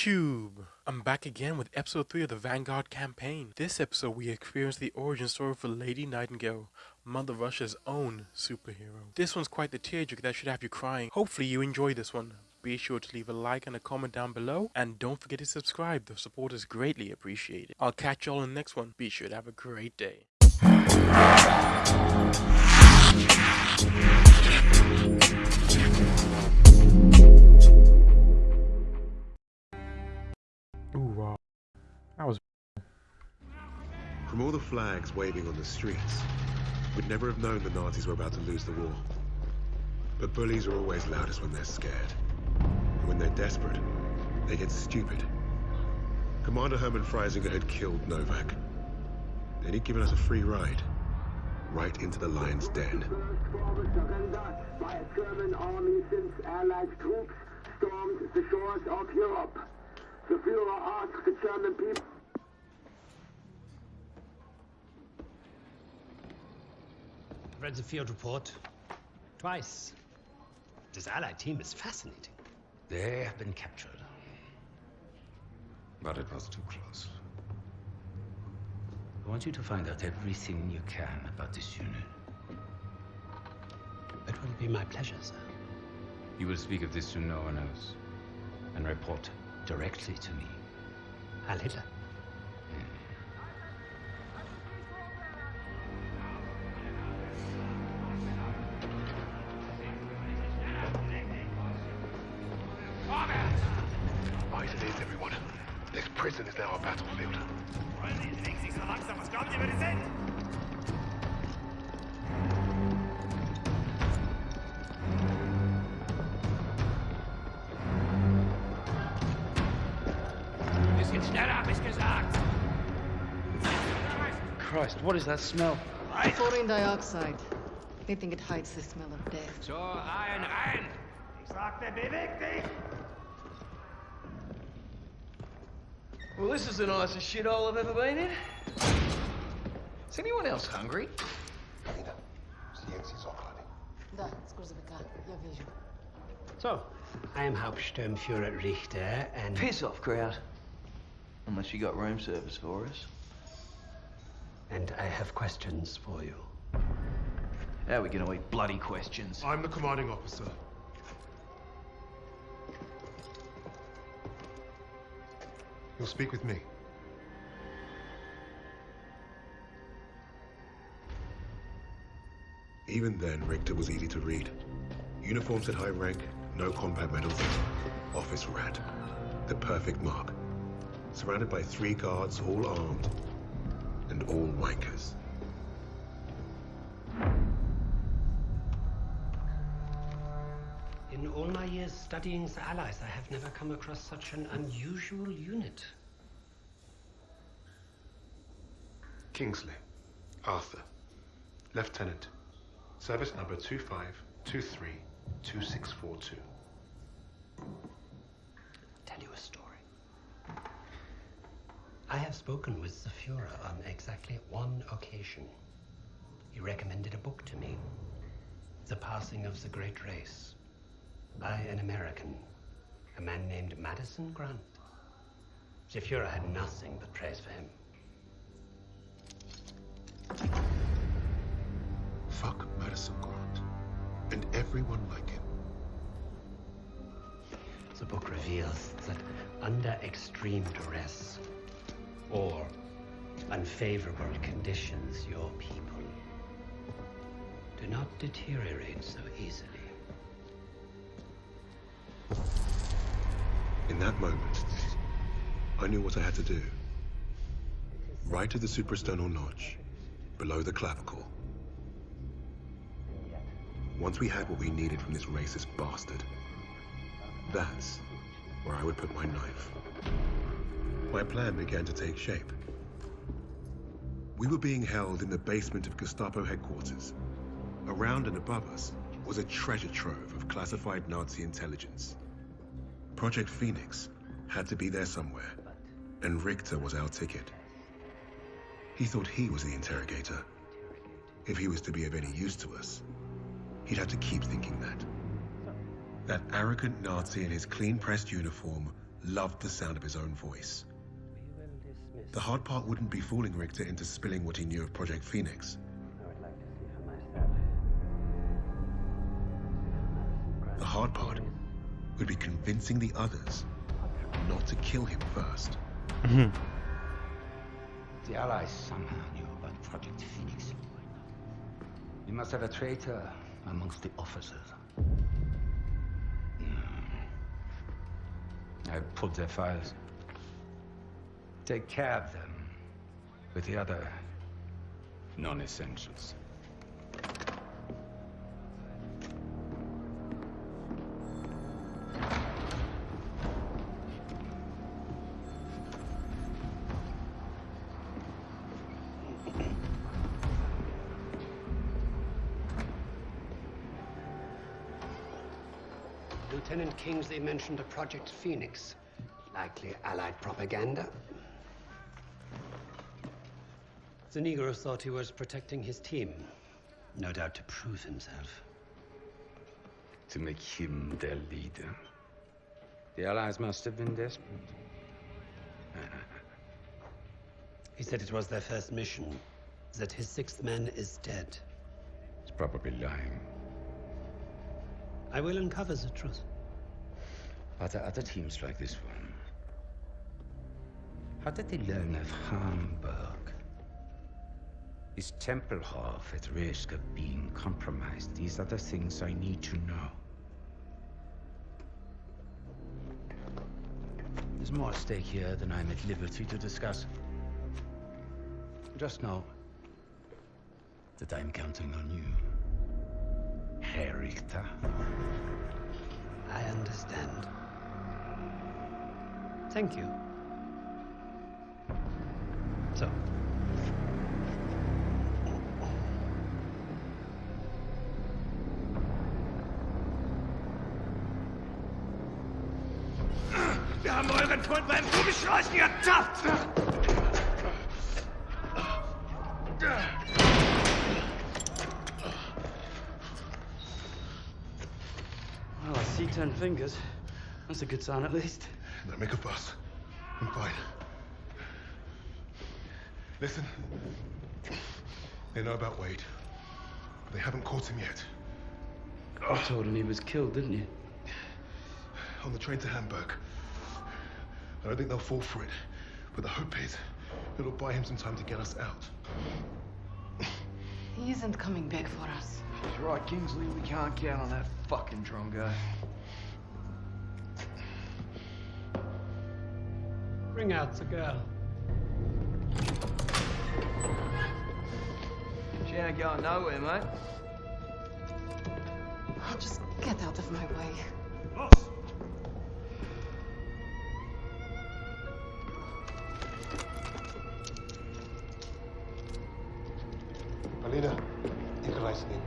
YouTube! I'm back again with episode 3 of the Vanguard campaign. This episode we experience the origin story for Lady Nightingale, Mother Russia's own superhero. This one's quite the tearjerker that should have you crying. Hopefully you enjoy this one. Be sure to leave a like and a comment down below, and don't forget to subscribe, the support is greatly appreciated. I'll catch y'all in the next one. Be sure to have a great day. That was From all the flags waving on the streets, we'd never have known the Nazis were about to lose the war. But bullies are always loudest when they're scared. And when they're desperate, they get stupid. Commander Hermann Freisinger had killed Novak. Then he'd given us a free ride. Right into the lion's den. forward surrender by a German army since Allied troops stormed the shores of Europe. The Führer asked the German people. read the field report twice. This allied team is fascinating. They have been captured. But it was too close. I want you to find out everything you can about this unit. It will be my pleasure, sir. You will speak of this to no one else and report directly to me. Heil Hitler. Right it is, everyone. This prison is now a battlefield. Christ, what is that smell? Fluorine dioxide. They think it hides the smell of death. So, rein, iron! Ich sagte! Well, this is the nicest shithole I've ever been in. Is anyone else hungry? So, I'm Hauptsturmführer Richter and... Piss off, Kraut. Unless you got room service for us. And I have questions for you. How are we gonna eat bloody questions? I'm the commanding officer. You'll speak with me. Even then, Richter was easy to read. Uniforms at high rank, no combat medals, office rat. The perfect mark. Surrounded by three guards, all armed, and all wankers. In all my years studying the Allies, I have never come across such an unusual unit. Kingsley. Arthur. Lieutenant. Service number 25232642. Tell you a story. I have spoken with the Fuhrer on exactly one occasion. He recommended a book to me The Passing of the Great Race by an American, a man named Madison Grant. The Fuhrer had nothing but praise for him. Fuck Madison Grant. And everyone like him. The book reveals that under extreme duress or unfavorable conditions, your people do not deteriorate so easily. In that moment, I knew what I had to do. Right to the suprasternal notch, below the clavicle. Once we had what we needed from this racist bastard, that's where I would put my knife. My plan began to take shape. We were being held in the basement of Gestapo headquarters. Around and above us was a treasure trove of classified Nazi intelligence. Project Phoenix had to be there somewhere, and Richter was our ticket. He thought he was the interrogator. If he was to be of any use to us, he'd have to keep thinking that. That arrogant Nazi in his clean-pressed uniform loved the sound of his own voice. The hard part wouldn't be fooling Richter into spilling what he knew of Project Phoenix. The hard part would be convincing the others not to kill him first. The Allies somehow knew about Project Phoenix. You must have a traitor amongst the officers. Hmm. I pulled their files. Take care of them with the other non-essentials. Lieutenant Kingsley mentioned a Project Phoenix. Likely Allied propaganda. The Negro thought he was protecting his team. No doubt to prove himself. To make him their leader. The Allies must have been desperate. He said it was their first mission, that his sixth man is dead. He's probably lying. I will uncover the truth. Are there other teams like this one? How did they learn of Hamburg? Is Tempelhof at risk of being compromised? These are the things I need to know. There's more at stake here than I'm at liberty to discuss. Just know that I'm counting on you, Herr Richter. I understand. Thank you. So. Haben euren Freund beim Rumschleichen ertappt! Well, I see ten fingers. That's a good sign, at least. Don't make a fuss. I'm fine. Listen. They know about Wade. But they haven't caught him yet. You told him he was killed, didn't you? On the train to Hamburg. I don't think they'll fall for it. But the hope is it'll buy him some time to get us out. He isn't coming back for us. He's right, Kingsley. We can't count on that fucking drum guy. Bring out the girl. She ain't going nowhere, mate. Just get out of my way. Alina, играй с ним.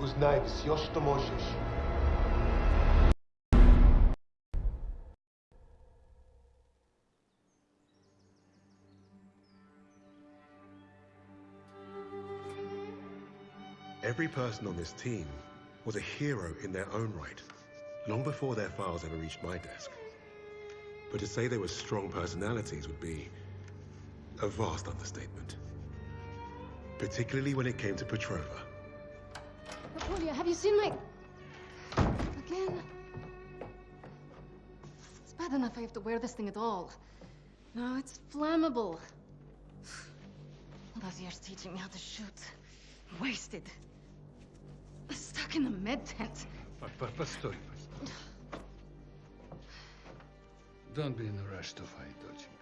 Узнай все, что можешь. Every person on this team was a hero in their own right, long before their files ever reached my desk. But to say they were strong personalities would be a vast understatement. Particularly when it came to Petrova. Napoleon, have you seen my... Again? It's bad enough I have to wear this thing at all. Now it's flammable. All those years teaching me how to shoot. Wasted. Stuck in a med tent. Постой, постой. Don't be in a rush to fight, доченька.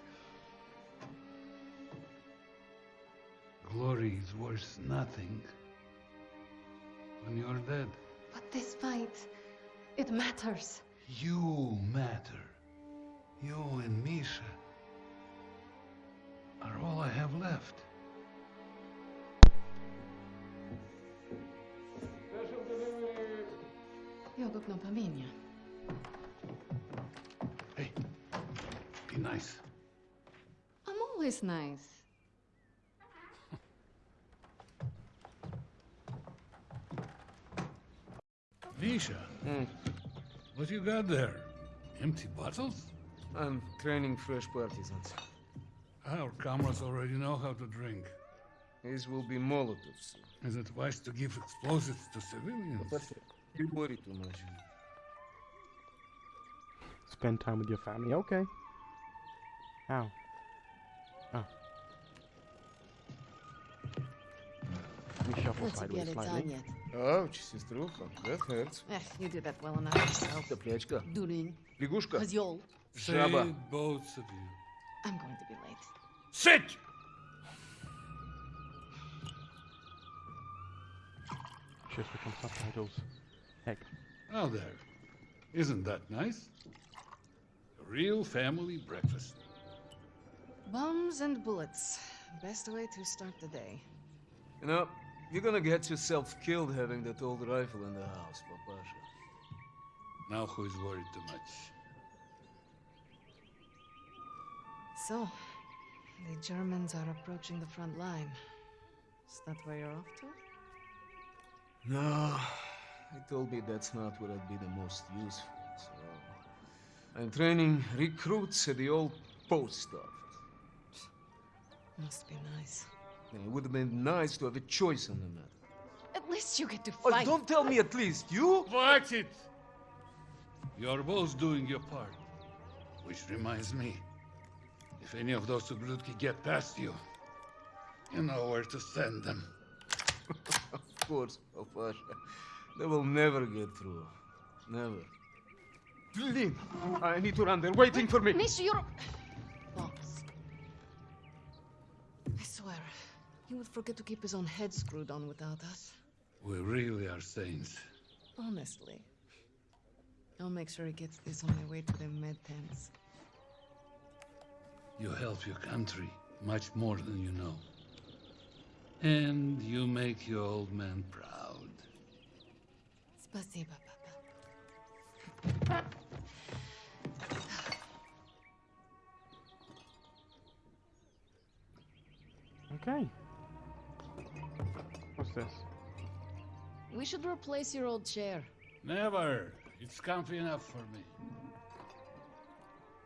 Glory is worth nothing when you're dead. But this fight, it matters. You matter. You and Misha are all I have left. Jag öppnar Paminja. Hey, be nice. I'm always nice. Misha, hmm. what you got there? Empty bottles? I'm training fresh partisans. Our comrades already know how to drink. These will be Molotovs. Is it wise to give explosives to civilians? But you worry too much. Spend time with your family. Okay. How? Ah. Oh. Let me shuffle Let's sideways get done slightly. yet. Ouch, сеструха, that hurts. Eh, you do that well enough yourself. Топлячка. Durin. Лягушка. Козёл. Жаба. Say both of you. I'm going to be late. Sit! Should switch on subtitles. Heck. Now there. Isn't that nice? A real family breakfast. Bombs and bullets. Best way to start the day. You know, you're gonna get yourself killed having that old rifle in the house, Papasha. Now who is worried too much? So, the Germans are approaching the front line. Is that where you're off to? No, he told me that's not where I'd be the most useful. So I'm training recruits at the old post office. Must be nice. And it would have been nice to have a choice on the matter. At least you get to Oh, fight. don't tell me at least you. Watch it! You're both doing your part. Which reminds me, if any of those Ublutki get past you, you know where to send them. Of course, Papasha. They will never get through. Never. Lynn, I need to run. They're waiting for me. Misha, you're. Boss. I swear, he would forget to keep his own head screwed on without us. We really are saints. Honestly. I'll make sure he gets this on the way to the med tents. You help your country much more than you know. And you make your old man proud. Спасибо, Papa. Okay. What's this? We should replace your old chair. Never. It's comfy enough for me.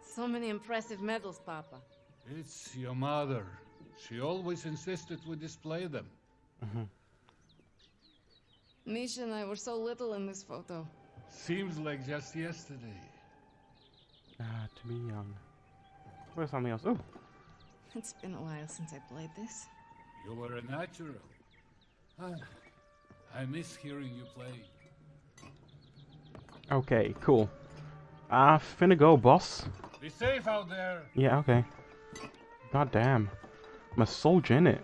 So many impressive medals, Papa. It's your mother. She always insisted we display them. Mhm. Misha and I were so little in this photo. Seems like just yesterday. Ah, to be young. Where's something else? Oh, It's been a while since I played this. You were a natural. Ah, I miss hearing you play. okay, cool. Ah, finna go, boss. Be safe out there. Yeah, okay. God damn. I'm a soldier, innit?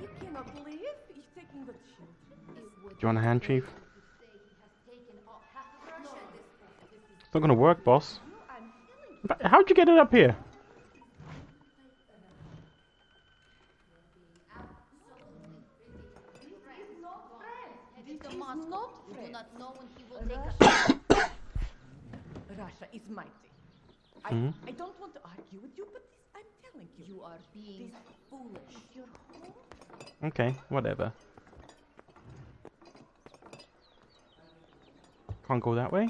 You cannot believe he's taking the children. Do you want a hand, Chief? It's not gonna work, boss. How'd you get it up here? This is not We do not know when he will Russia. take us. Russia is mighty. I, Hmm? I don't want to argue with you, but this, I'm telling you. You are being This foolish. is your home. Okay, whatever. Can't go that way?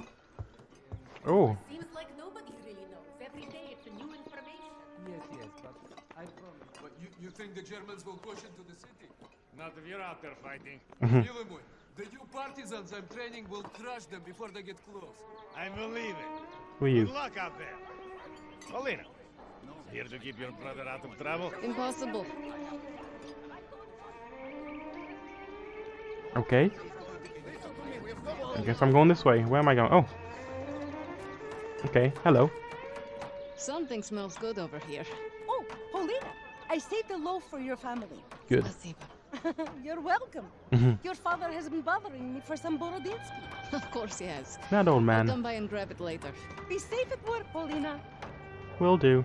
Oh, Seems like nobody really knows. Every day it's a new information. Yes, yes, but I promise. But you, you think the Germans will push into the city? Not if you're out there fighting. Mhm. The new partisans I'm training will crush them before they get close. I believe it for you. Good luck out there. Polina. here to keep your brother out of trouble? Impossible. Okay. I guess I'm going this way. Where am I going? Oh. Okay, hello. Something smells good over here. Oh, Polina, I saved a loaf for your family. Good. it You're welcome. Mm-hmm. Your father has been bothering me for some Borodinsky. Of course he has. That old man. I'll come by and grab it later. Be safe at work, Polina. Will do.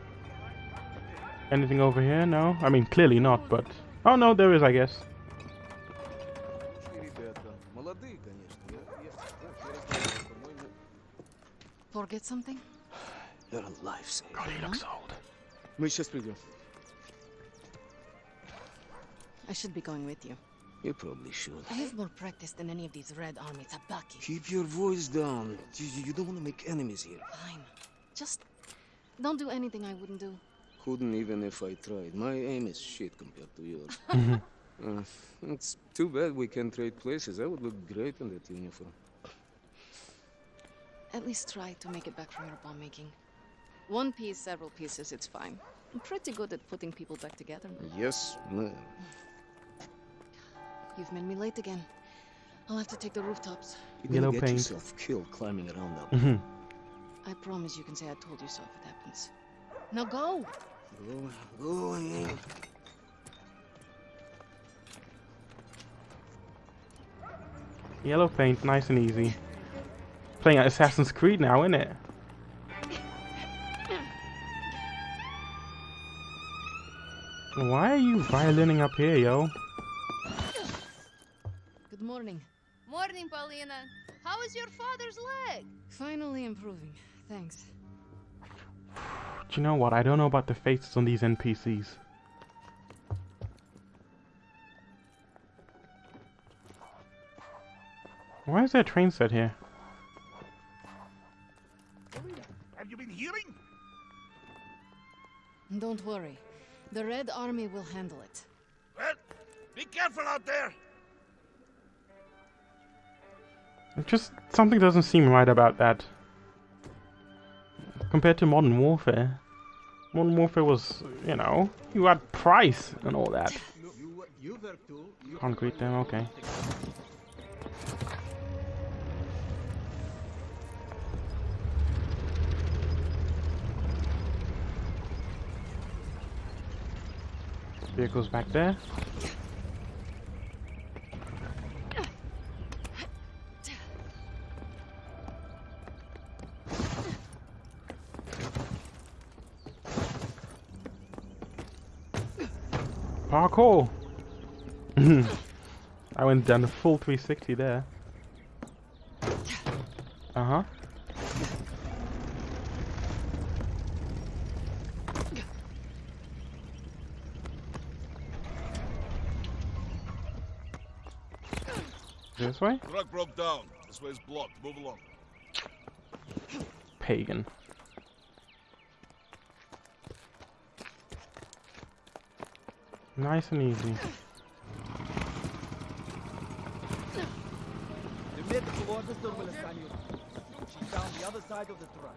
Anything over here? No? I mean, clearly not, but... Oh no, there is, I guess. Forget something? You're a lifesaver. God, he looks old. Мы сейчас придем. I should be going with you. You probably should. I have more practice than any of these Red Army tabaki. Keep your voice down. You, you don't want to make enemies here. Fine. Just Don't do anything I wouldn't do. Couldn't even if I tried. My aim is shit compared to yours. Mhm. uh, it's too bad we can't trade places. I would look great in that uniform. At least try to make it back from your bomb making. One piece, several pieces, it's fine. I'm pretty good at putting people back together. Yes, ma'am. You've made me late again. I'll have to take the rooftops. You're Yellow gonna get paint. yourself killed climbing around that. Mhm. I promise you can say I told you so if it happens. Now go! Go, go ahead. Yellow paint, nice and easy. Playing at Assassin's Creed now, isn't it? Why are you violining up here, yo? Morning, How is your father's leg? Finally improving. Thanks. Do you know what? I don't know about the faces on these NPCs. Why is there a train set here? Have you been hearing? Don't worry. The Red Army will handle it. Well, be careful out there. Just something doesn't seem right about that. Compared to Modern Warfare. Modern Warfare was, you know, you had Price and all that. Concrete then, okay. Vehicles back there. Parkour! I went down a full 360 there. Uh huh. This way? Truck broke down. This way's blocked. Move along. Pagan. Nice and easy. She's down the other side of the truck.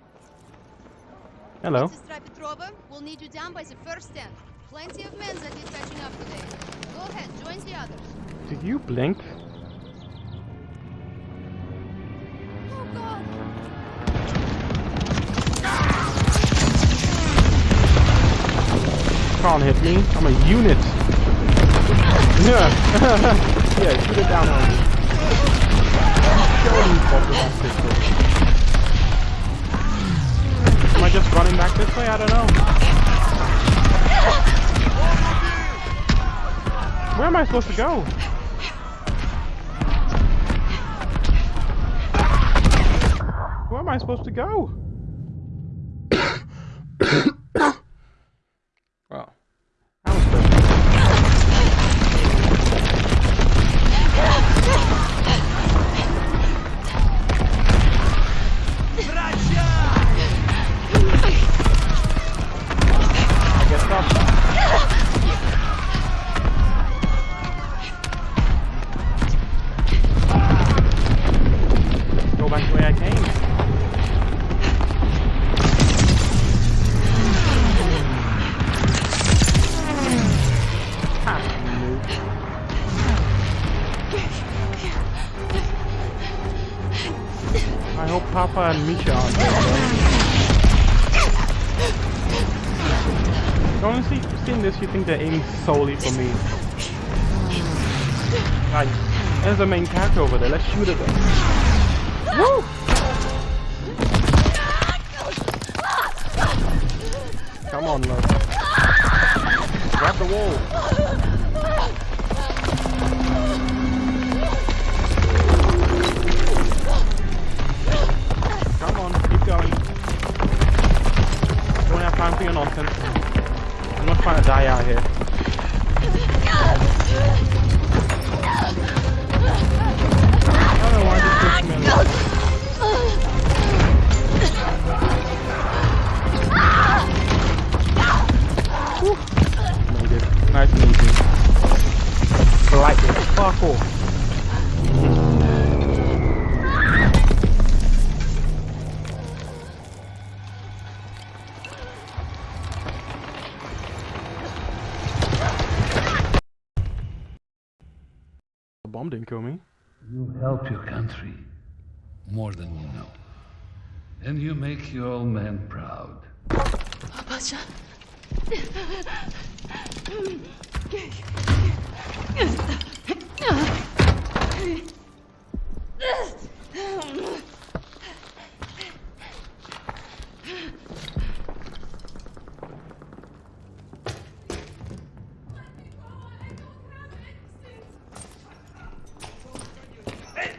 Hello. Mr. Petrova, we'll need you down by the first stand. Plenty of men that is catching up today. Go ahead, join the others. Did you blink? Can't hit me. I'm a unit. Yeah. yeah, shoot it down on me. Am I just running back this way? I don't know. Where am I supposed to go? Where am I supposed to go? You think they're aiming solely for me. Like, there's a main character over there, let's shoot at them. Bomb didn't kill me. You help your country more than you know. And you make your old man proud. Pasha. Hey!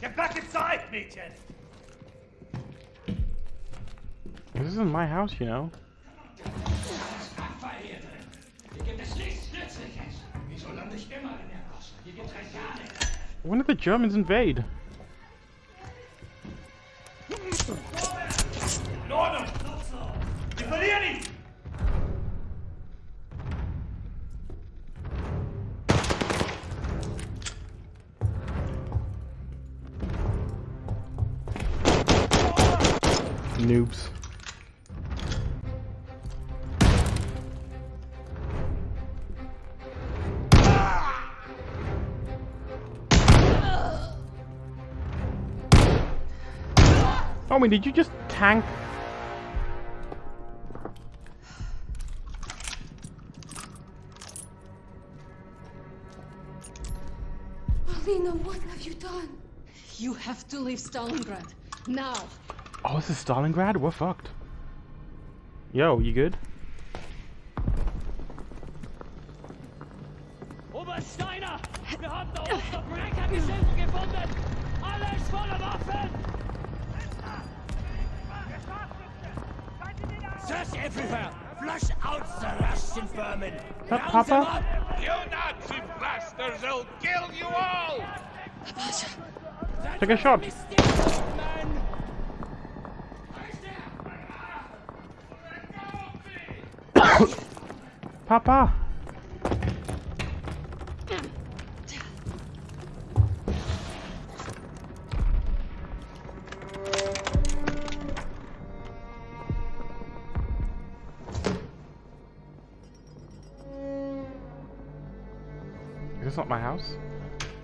Get back inside, Mädchen! This isn't my house, you know. When did the Germans invade? Did you just tank? Alina, what have you done? You have to leave Stalingrad. Now. Oh, this is Stalingrad? We're fucked. Yo, you good? Obersteiner! Wir haben da oben noch Brennergeschenke gefunden! Alles voller Waffen! Search everywhere! Flush out the Russian vermin! Pa- Round Papa? You Nazi bastards! They'll kill you all! Take a shot. Papa! House?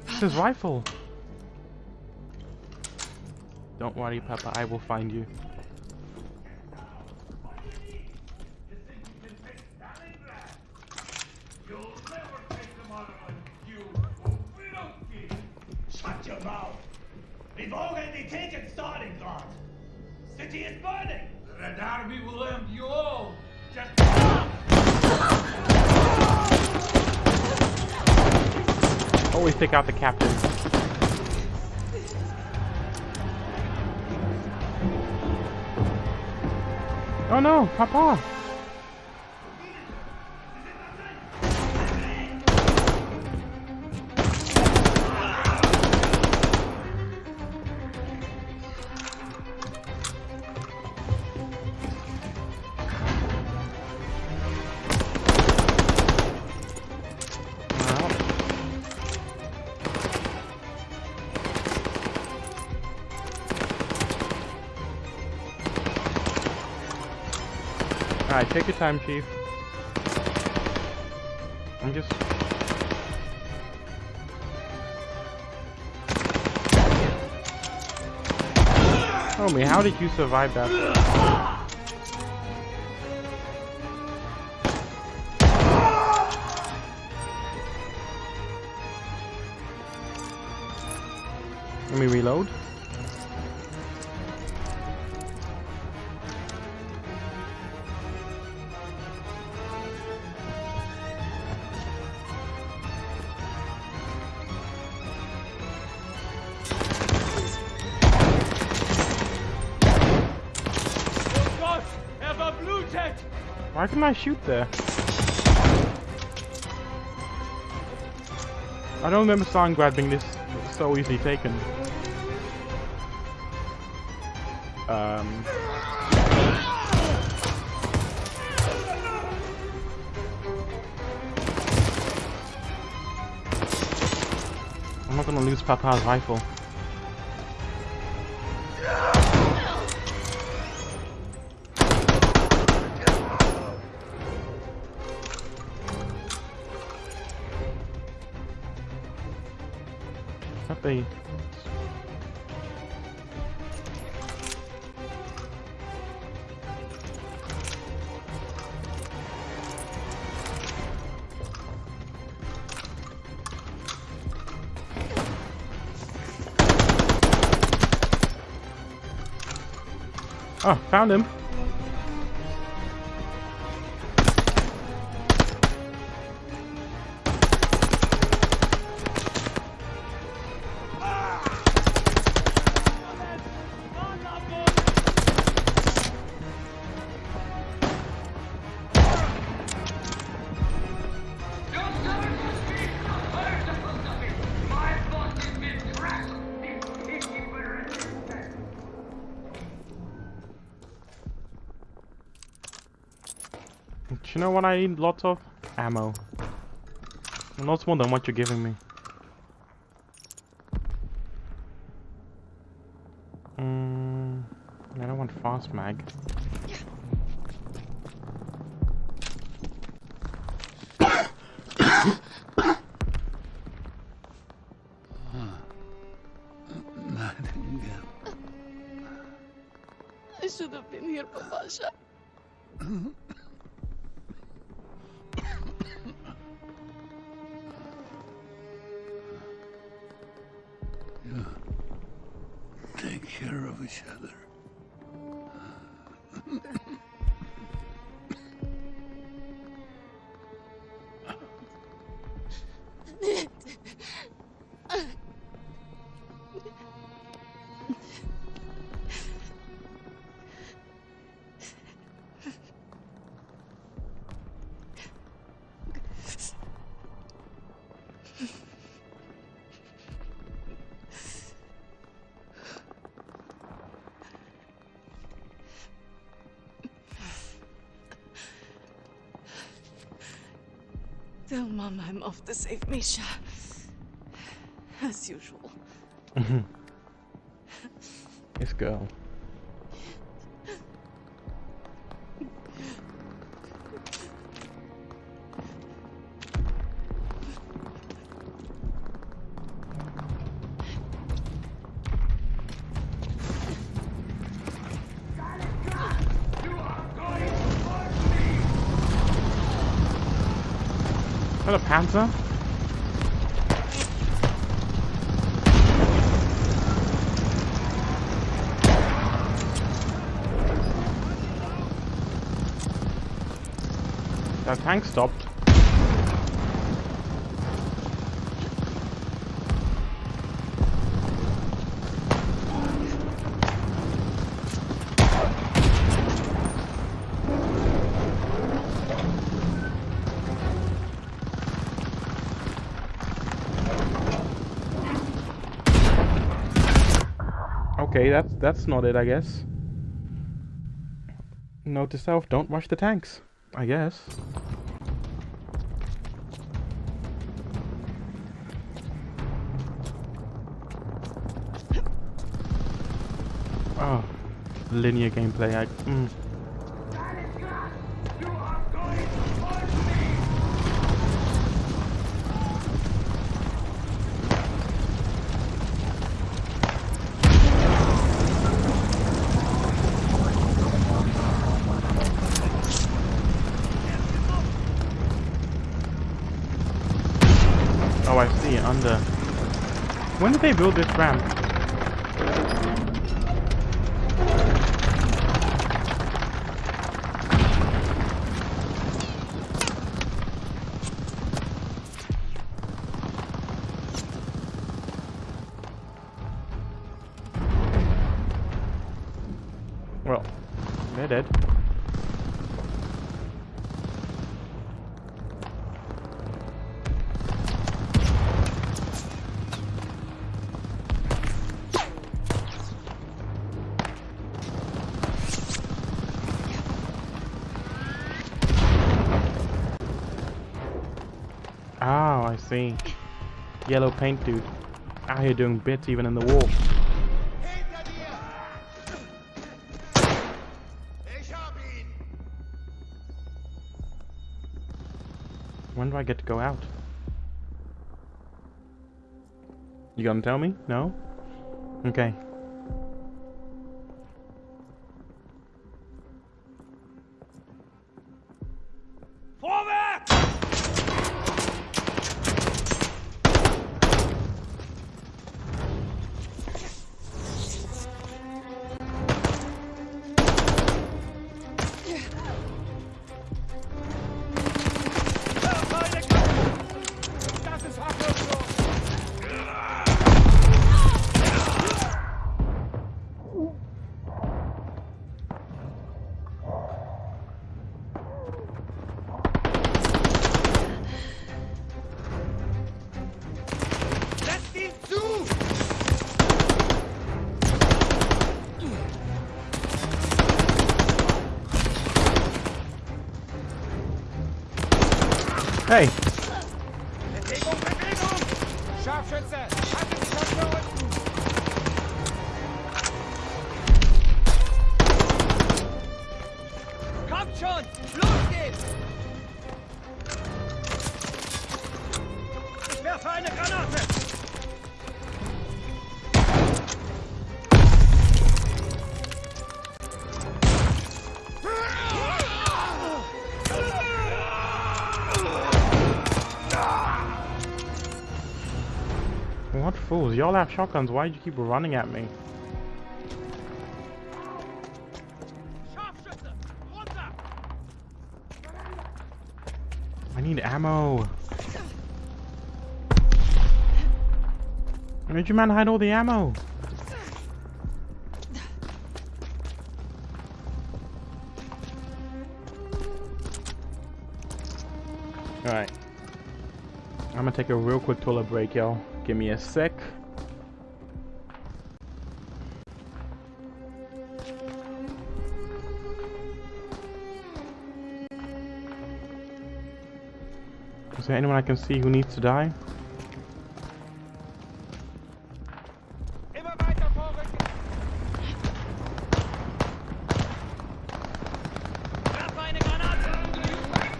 It's his rifle! Don't worry, Papa, I will find you. Take out the captain. Oh no, Papa! Alright, take your time, Chief. I'm just... Tell me, how did you survive that? I shoot there? I don't remember Stalingrad being this so easily taken. Um... I'm not gonna lose Papa's rifle. Oh, found him. What I need lots of? Ammo. Lots more than what you're giving me. Mm, I don't want fast mag. Tell Mom I'm off to save Misha. As usual. Mm-hmm. this girl. Hello, Panzer. That tank stopped. That's not it, I guess. Note to self, don't rush the tanks. I guess. Oh, linear gameplay. I, mm. Under. When did they build this ramp? Paint dude. Out here doing bits even in the wall. When do I get to go out? You gonna tell me? No? Okay. Y'all have shotguns. Why'd you keep running at me? I need ammo. Where did you man hide all the ammo? Alright. I'm gonna take a real quick toilet break, y'all. Give me a sec. There anyone I can see who needs to die?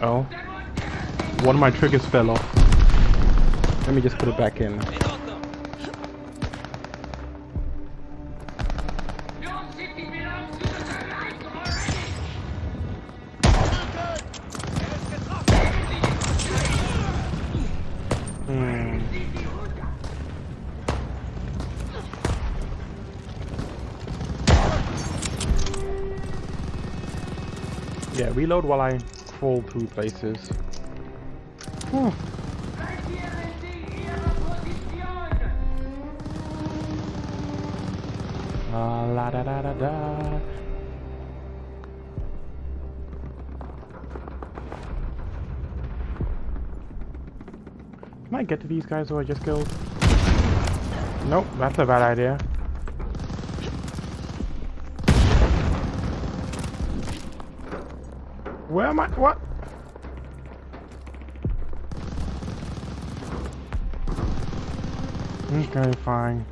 Oh. One of my triggers fell off. Let me just put it back in. Reload while I crawl through places. Whew. Ah, la da da da da. Can I get to these guys who I just killed? Nope, that's a bad idea. Where am I? What? Okay, fine.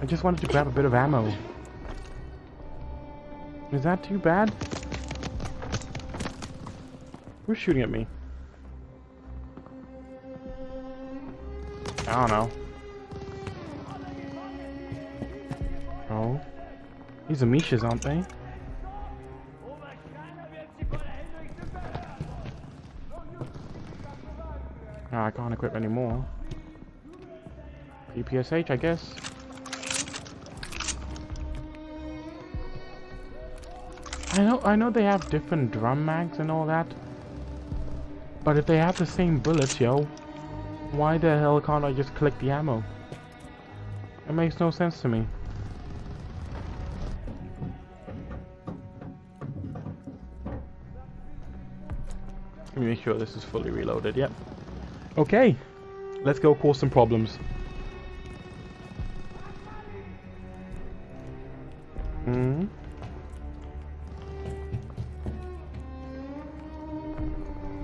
I just wanted to grab a bit of ammo. Is that too bad? Who's shooting at me? I don't know. Oh. These are Mishas, aren't they? Can't equip anymore. PPSh, I guess. I know, I know they have different drum mags and all that. But if they have the same bullets, yo, why the hell can't I just collect the ammo? It makes no sense to me. Let me make sure this is fully reloaded, yep. Okay, let's go cause some problems. Hmm.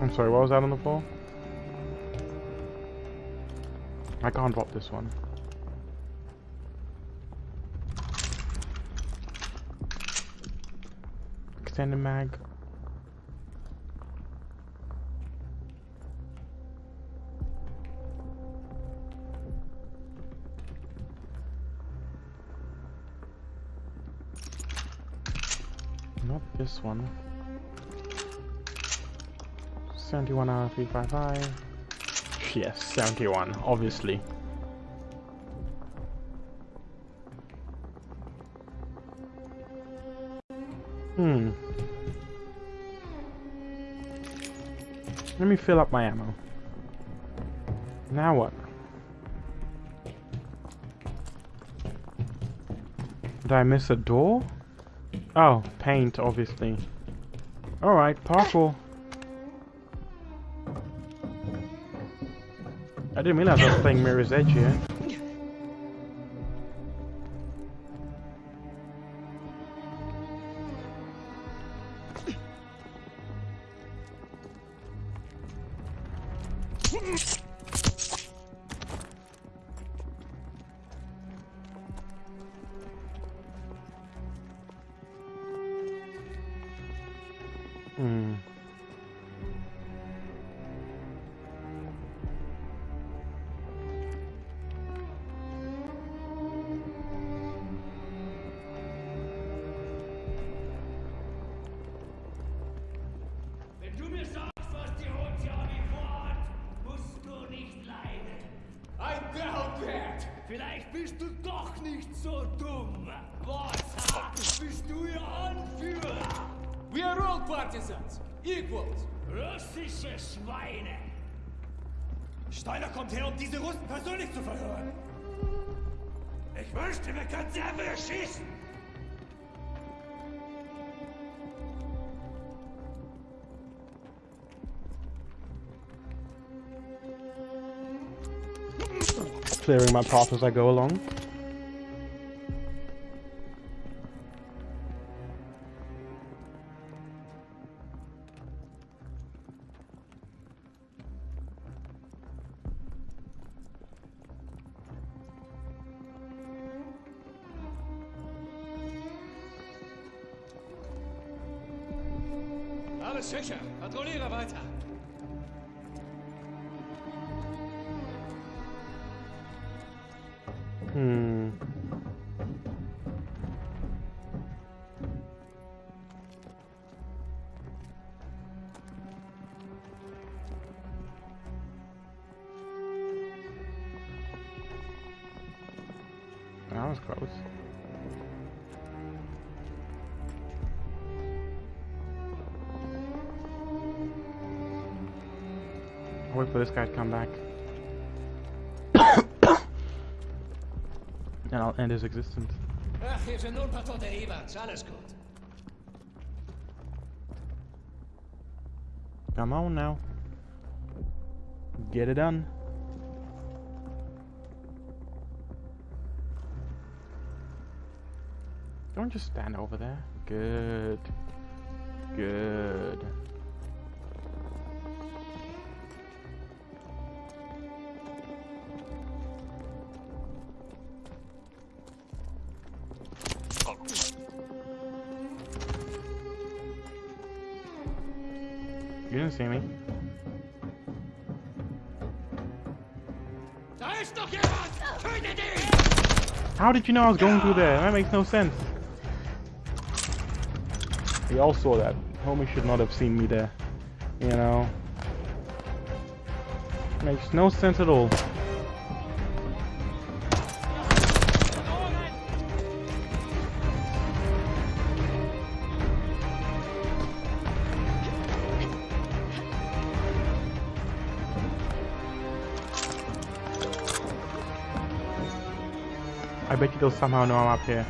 I'm sorry, what was that on the floor? I can't drop this one. Extended mag. One. 71 out of 355. Yes, 71, obviously. Hmm. Let me fill up my ammo. Now what? Did I miss a door? Oh, paint, obviously. Alright, parkour. I didn't realize I was playing Mirror's Edge here. Clearing my path as I go along. His existence. Ach, hier sind nur ein paar tote Eberts. Alles gut. Come on now. Get it done. Don't just stand over there. Good. Good. See me. How did you know I was going through there? That makes no sense. We all saw that. Homie should not have seen me there. You know? Makes no sense at all. You they'll somehow know I'm up here.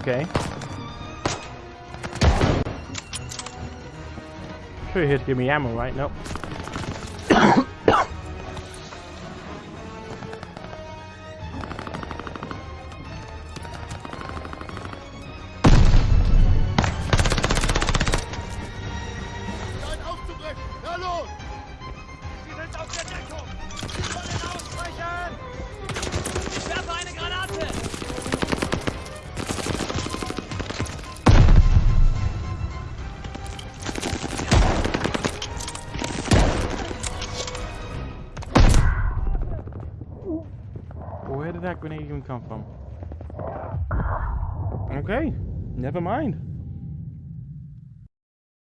Okay. Sure, he'd give me ammo, right? Nope.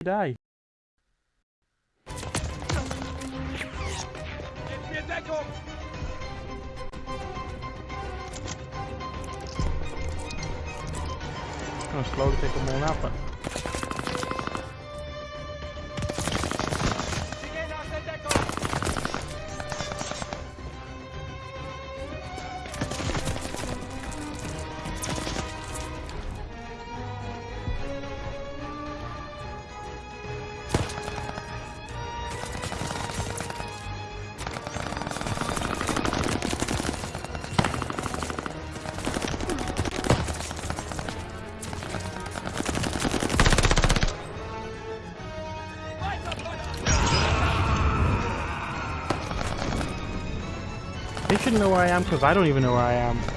ได้ should know where I am because I don't even know where I am.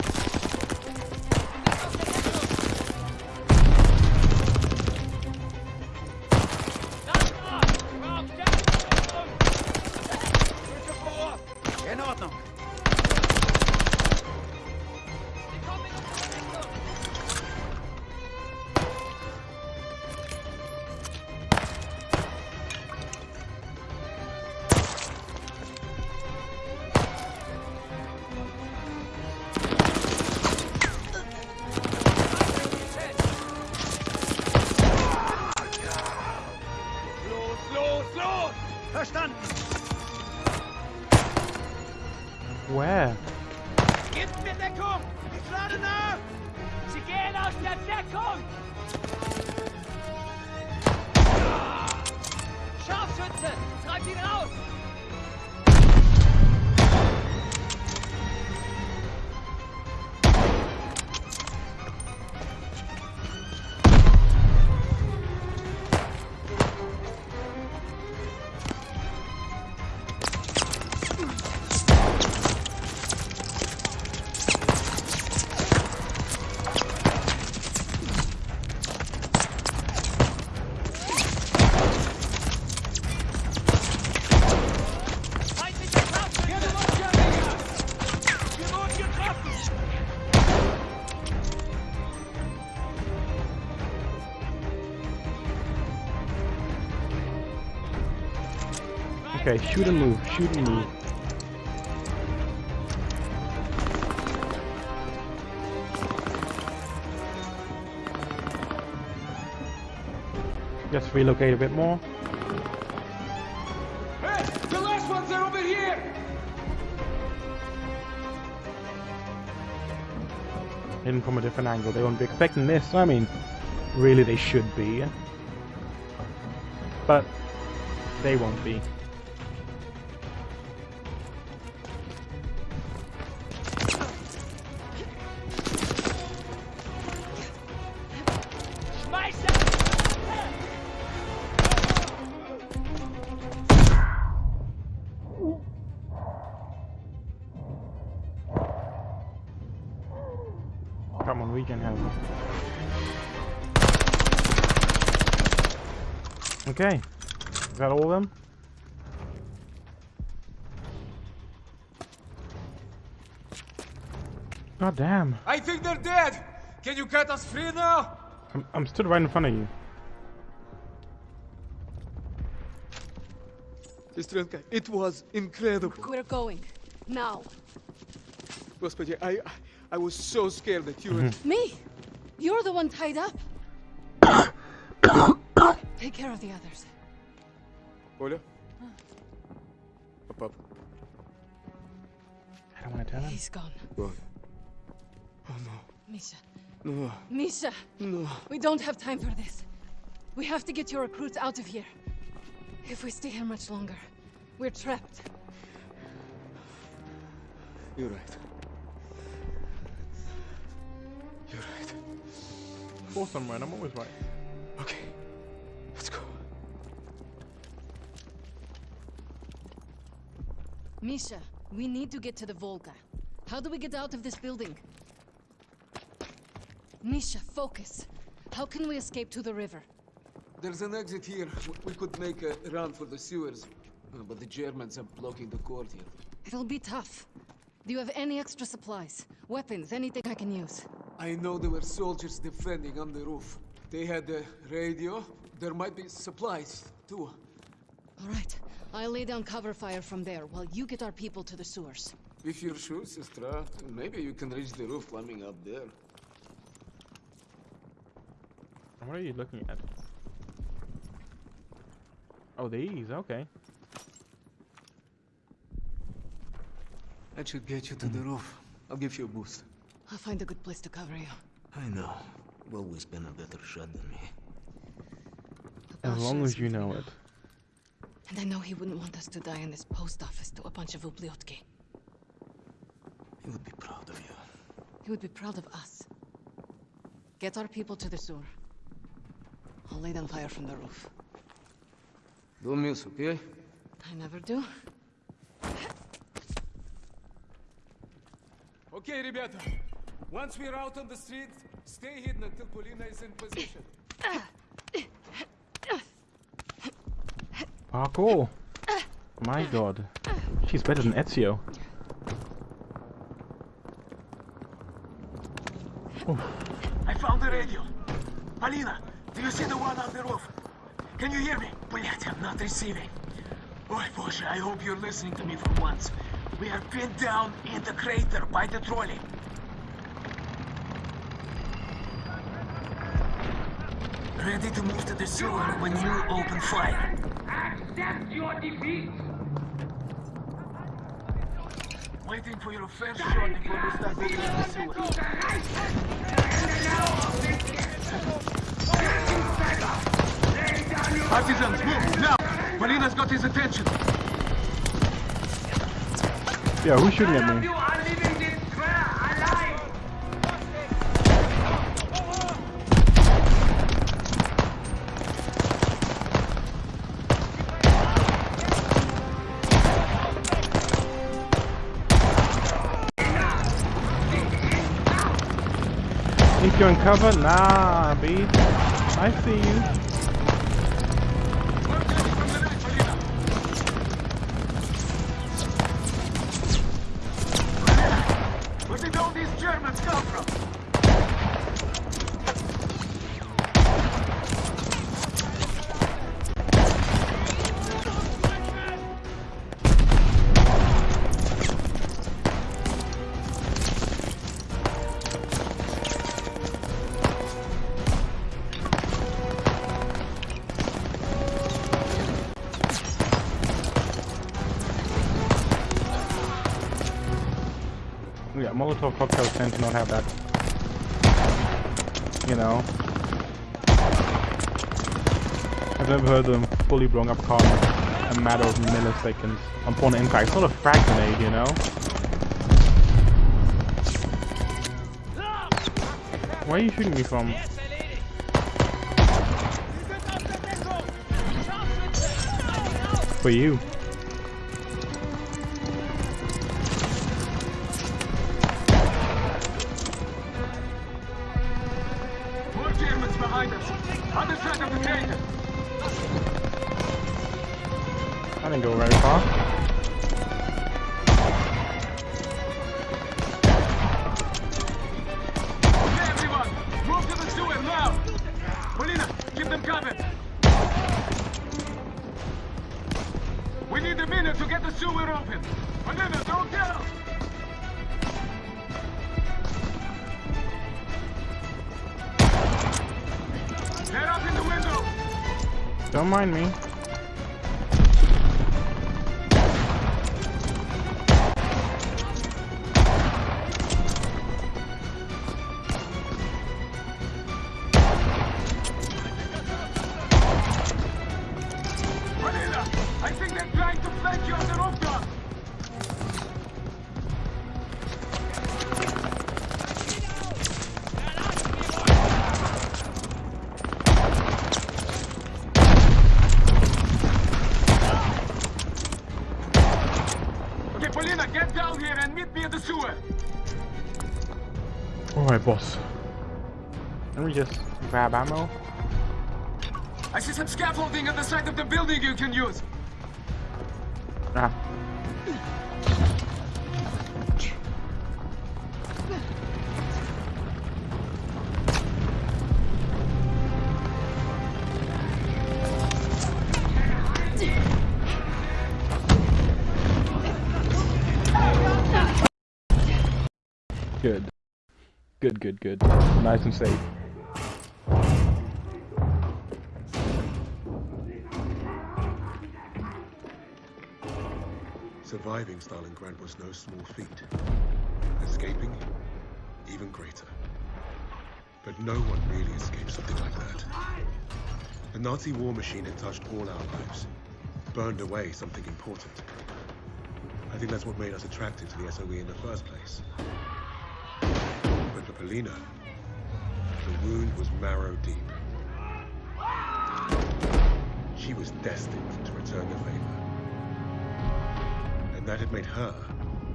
Okay, shoot and move, shoot and move. Just relocate a bit more. Hey, the last ones are over here! Hidden from a different angle. They won't be expecting this. I mean, really they should be. But they won't be. God damn. I think they're dead! Can you cut us free now? I'm, I'm stood right in front of you. Сестренка, it was incredible. We're going. Now. Господи, I, I was so scared that you were... Me? You're the one tied up. Take care of the others. Оля? Пап. I don't want to tell him. He's gone. Gone. Oh no. Misha. No. Misha. No. We don't have time for this. We have to get your recruits out of here. If we stay here much longer, we're trapped. You're right. You're right. Of course I'm right. I'm always right. Okay. Let's go. Misha, we need to get to the Volga. How do we get out of this building? Misha, focus. How can we escape to the river? There's an exit here. We could make a run for the sewers. Uh, But the Germans are blocking the courtyard. It'll be tough. Do you have any extra supplies? Weapons, anything I can use? I know there were soldiers defending on the roof. They had a radio. There might be supplies, too. All right. I'll lay down cover fire from there while you get our people to the sewers. If you're sure, sister, maybe you can reach the roof climbing up there. What are you looking at? Oh, these. Okay. That should get you to the hmm. roof. I'll give you a boost. I'll find a good place to cover you. I know. You've always been a better shot than me. As long as you know it. And I know he wouldn't want us to die in this post office to a bunch of Ubliotki. He would be proud of you. He would be proud of us. Get our people to the sewer. I'll lay down fire from the roof. Don't miss, okay? I never do. Okay, ребята. Once we're out on the street, stay hidden until Polina is in position. Parkour. My god. She's better than Ezio. I found the radio. Polina, do you see the one on the roof? Can you hear me? Блять, I'm not receiving. Ой, боже, I hope you're listening to me for once. We are pinned down in the crater by the trolley. Ready to move to the sewer when you open fire. Accept your defeat! Waiting for your first shot before we start moving to the sewer. Partisans, move, now! Polina's got his attention. Yeah, who's shooting at me? Think you're? Nah, B. I see you. Molotov cocktails tend to not have that, you know. I've never heard them fully blown up car in a matter of milliseconds upon impact. It's not a frag grenade, you know. Where are you shooting me from? For you. Grab ammo. I see some scaffolding on the side of the building you can use. Ah. Good. Good, good, good. Nice and safe. Surviving Stalingrad was no small feat. Escaping, even greater. But no one really escaped something like that. The Nazi war machine had touched all our lives, burned away something important. I think that's what made us attracted to the SOE in the first place. But for Polina, the wound was marrow deep. She was destined to return the favor. And that had made her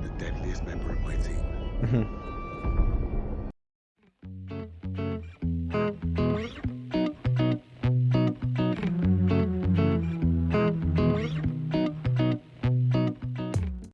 the deadliest member of my team. Mm-hmm.